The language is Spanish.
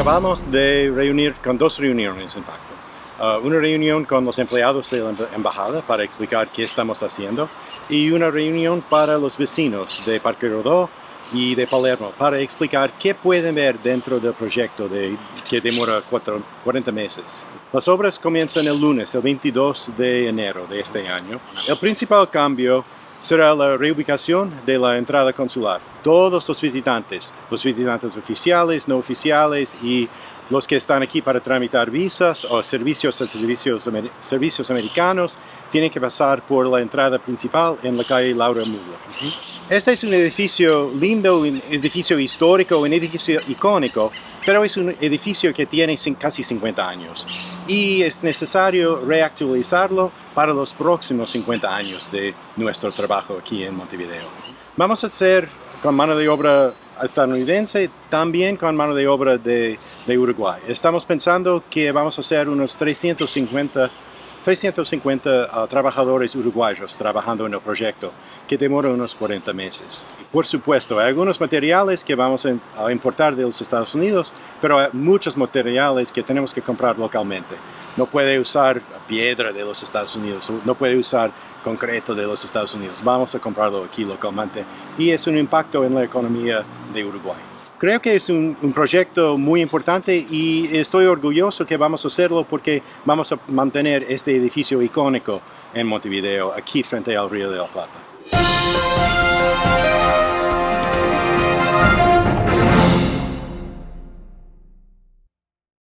Acabamos de reunir con dos reuniones, en facto. Uh, una reunión con los empleados de la embajada para explicar qué estamos haciendo y una reunión para los vecinos de Parque Rodó y de Palermo para explicar qué pueden ver dentro del proyecto de, que demora 40 meses. Las obras comienzan el lunes, el 22 de enero de este año. El principal cambio será la reubicación de la entrada consular. Todos los visitantes, los visitantes oficiales, no oficiales y los que están aquí para tramitar visas o servicios servicios, servicios americanos tienen que pasar por la entrada principal en la calle Laura Müller. Este es un edificio lindo, un edificio histórico, un edificio icónico, pero es un edificio que tiene casi 50 años y es necesario reactualizarlo para los próximos 50 años de nuestro trabajo aquí en Montevideo. Vamos a hacer con mano de obra estadounidense, también con mano de obra de, Uruguay. Estamos pensando que vamos a hacer unos 350, 350 uh, trabajadores uruguayos trabajando en el proyecto, que demora unos 40 meses. Por supuesto, hay algunos materiales que vamos a importar de los Estados Unidos, pero hay muchos materiales que tenemos que comprar localmente. No puede usar piedra de los Estados Unidos, no puede usar concreto de los Estados Unidos. Vamos a comprarlo aquí localmente y es un impacto en la economía de Uruguay. Creo que es un, proyecto muy importante y estoy orgulloso que vamos a hacerlo porque vamos a mantener este edificio icónico en Montevideo, aquí frente al Río de la Plata.